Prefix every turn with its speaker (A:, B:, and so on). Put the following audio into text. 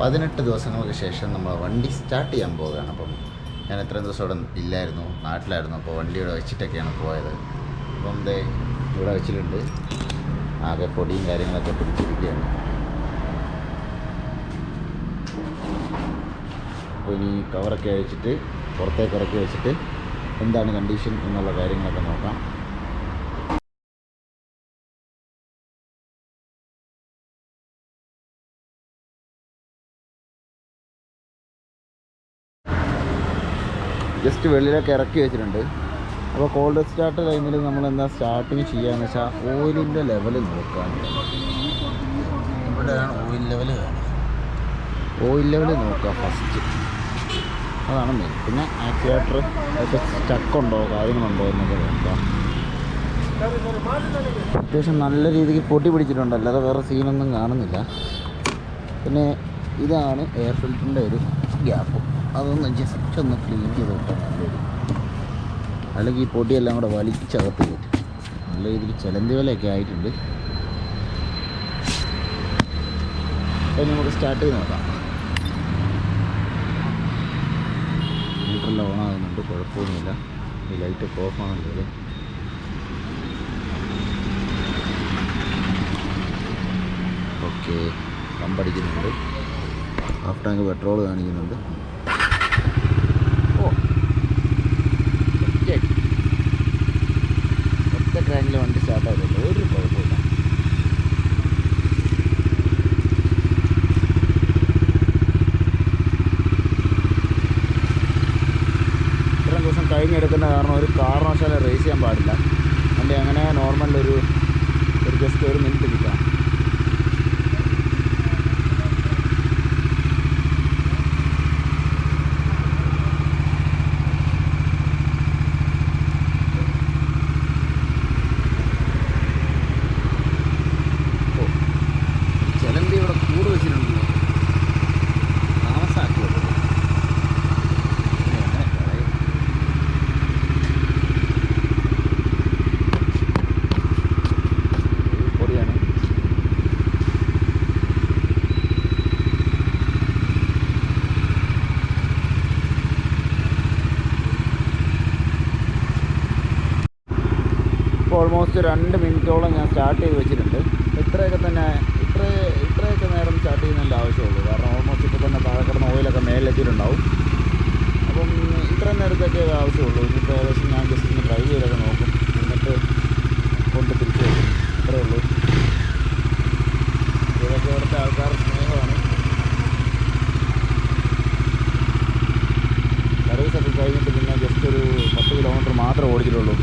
A: പതിനെട്ട് ദിവസങ്ങൾക്ക് ശേഷം നമ്മൾ വണ്ടി സ്റ്റാർട്ട് ചെയ്യാൻ പോവുകയാണ്. അപ്പം ഞാൻ എത്രയും ദിവസം ഇവിടെ ഇല്ലായിരുന്നു നാട്ടിലായിരുന്നു. അപ്പോൾ വണ്ടി ഇവിടെ വെച്ചിട്ടൊക്കെയാണ് പോയത്. അപ്പം ദേ ഇവിടെ വെച്ചിട്ടുണ്ട്. ആകെ പൊടിയും കാര്യങ്ങളൊക്കെ പിടിച്ചിരിക്കുകയാണ്. അപ്പോൾ ഇനി കവറൊക്കെ അഴിച്ചിട്ട് പുറത്തേക്ക് ഇറക്കി വെച്ചിട്ട് എന്താണ് കണ്ടീഷൻ എന്നുള്ള കാര്യങ്ങളൊക്കെ നോക്കാം. ജസ്റ്റ് വെള്ളിലൊക്കെ ഇറക്കി വെച്ചിട്ടുണ്ട്. അപ്പോൾ കോൾഡ് സ്റ്റാർട്ട് ടൈമിൽ നമ്മൾ എന്താ സ്റ്റാർട്ടിങ് ചെയ്യാന്ന് വെച്ചാൽ ഓയിലിന്റെ ലെവൽ നോക്കാൻ ഇവിടെയാണ് ഓയിൽ ലെവൽ ഓയിൽ ലെവൽ നോക്കുക ഫസ്റ്റ് അതാണ് മെയിൻ പിന്നെ ആക്സിലേറ്റർ അതൊക്കെ സ്റ്റക്കുണ്ടോ കാര്യങ്ങളുണ്ടോ എന്നൊക്കെ നോക്കാം. അത്യാവശ്യം നല്ല രീതിക്ക് പൊട്ടി പിടിച്ചിട്ടുണ്ട്. അല്ലാതെ വേറെ സീനൊന്നും കാണുന്നില്ല. പിന്നെ ഇതാണ് എയർ ഫിൽറ്ററിന്റെ ഒരു ഗ്യാപ്പ് അതൊന്ന് ജസ്റ്റ് ഒന്ന് ക്ലീൻ ചെയ്ത് വിട്ടാൽ നല്ലൊരു അല്ലെങ്കിൽ ഈ പൊടിയെല്ലാം കൂടെ വലിച്ചകത്ത് കയറ്റും. നല്ല രീതിയിൽ ചിലന്തി വിലയൊക്കെ ആയിട്ടുണ്ട്. അപ്പം നമുക്ക് സ്റ്റാർട്ട് ചെയ്ത് നോക്കാം. മീറ്ററെല്ലാം ഓണാകുന്നുണ്ട് കുഴപ്പമൊന്നുമില്ല. ഈ ലൈറ്റൊക്കെ ഓഫ് ആകുന്നുണ്ട് ഓക്കെ പമ്പടിക്കുന്നുണ്ട് ഹാഫ് ടാങ്ക് പെട്രോൾ കാണിക്കുന്നുണ്ട്. ഓ. ഒറ്റ ട്രാക്കിൽ വണ്ടി സ്റ്റാർട്ടായിട്ടില്ല ഒരു കുഴപ്പമില്ല ഇത്രയും ദിവസം കഴിഞ്ഞെടുക്കുന്ന കാരണം ഒരു കാരണവശാലും റേസ് ചെയ്യാൻ പാടില്ല വണ്ടി അങ്ങനെ നോർമലൊരു ഒരു ജസ്റ്റ് ഒരു മിനിറ്റ് നിൽക്കാം ഓ ചിലന്തി ഇവിടെ കൂട് വെച്ചിട്ടുണ്ടല്ലോ താമസാക്കി വെക്കുന്നത് ഇനി എങ്ങനെ കളയും ഇത് പൊടിയാണ് ഇപ്പോൾ ഓൾമോസ്റ്റ് രണ്ട് മിനിറ്റോളം ഞാൻ സ്റ്റാർട്ട് ചെയ്ത് വെച്ചിട്ടുണ്ട്. ഇത്രയൊക്കെ തന്നെ ഇത്ര ഇത്രയൊക്കെ നേരം സ്റ്റാർട്ട് ചെയ്യുന്നതിന്റെ ആവശ്യമുള്ളൂ. കാരണം ഓൾമോസ്റ്റ് ഇപ്പോൾ തന്നെ താഴെ കിടന്ന ഓയിലൊക്കെ മേലെത്തിയിട്ടുണ്ടാവും. അപ്പം ഇത്രയും നേരത്തേക്കേ ആവശ്യമുള്ളൂ. ഇനിയിപ്പോൾ ഏകദേശം ഞാൻ ജസ്റ്റ് ഒന്ന് ഡ്രൈവ് ചെയ്തൊക്കെ നോക്കും. എന്നിട്ട് കൊണ്ട് തിരിച്ചു വരും ഇത്രയേ ഉള്ളൂ. ഇതൊക്കെ ഇവിടുത്തെ ആൾക്കാർ സ്നേഹമാണ്. സർവീസൊക്കെ കഴിഞ്ഞിട്ട് പിന്നെ ജസ്റ്റ് ഒരു പത്ത് കിലോമീറ്റർ മാത്രമേ ഓടിച്ചിട്ടുള്ളൂ.